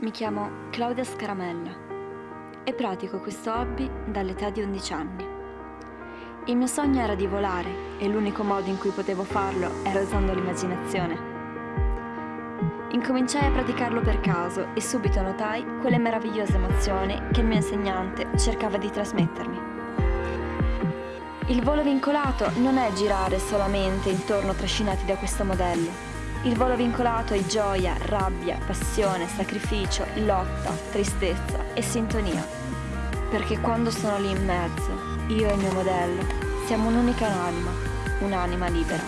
Mi chiamo Claudia Scaramella e pratico questo hobby dall'età di 11 anni. Il mio sogno era di volare e l'unico modo in cui potevo farlo era usando l'immaginazione. Incominciai a praticarlo per caso e subito notai quelle meravigliose emozioni che il mio insegnante cercava di trasmettermi. Il volo vincolato non è girare solamente intorno trascinati da questo modello, il volo vincolato è gioia, rabbia, passione, sacrificio, lotta, tristezza e sintonia. Perché quando sono lì in mezzo, io e il mio modello, siamo un'unica anima, un'anima libera.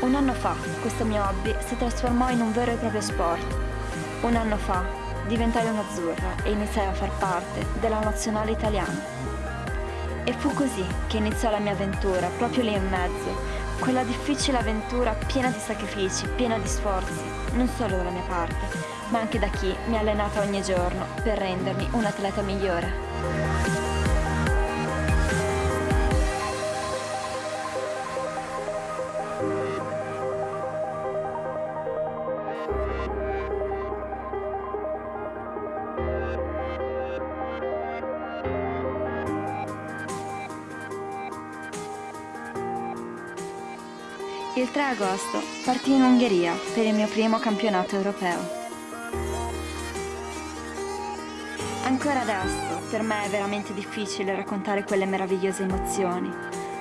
Un anno fa questo mio hobby si trasformò in un vero e proprio sport. Un anno fa diventai un'azzurra e iniziai a far parte della nazionale italiana. E fu così che iniziò la mia avventura, proprio lì in mezzo, quella difficile avventura piena di sacrifici, piena di sforzi, non solo dalla mia parte, ma anche da chi mi ha allenata ogni giorno per rendermi un atleta migliore. Il 3 agosto partì in Ungheria per il mio primo campionato europeo. Ancora adesso per me è veramente difficile raccontare quelle meravigliose emozioni.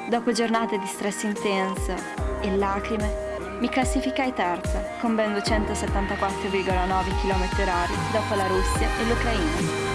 Dopo giornate di stress intenso e lacrime, mi classificai terza con ben 274,9 km h dopo la Russia e l'Ucraina.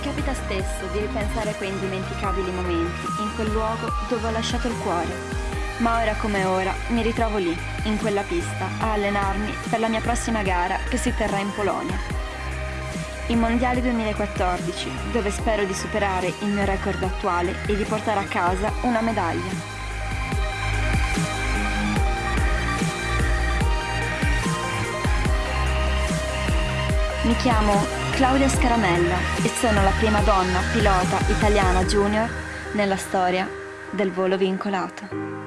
Mi capita spesso di ripensare a quei indimenticabili momenti, in quel luogo dove ho lasciato il cuore. Ma ora come ora mi ritrovo lì, in quella pista, a allenarmi per la mia prossima gara che si terrà in Polonia. I Mondiali 2014, dove spero di superare il mio record attuale e di portare a casa una medaglia. Mi chiamo Claudia Scaramella e sono la prima donna pilota italiana junior nella storia del volo vincolato.